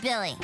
Billy.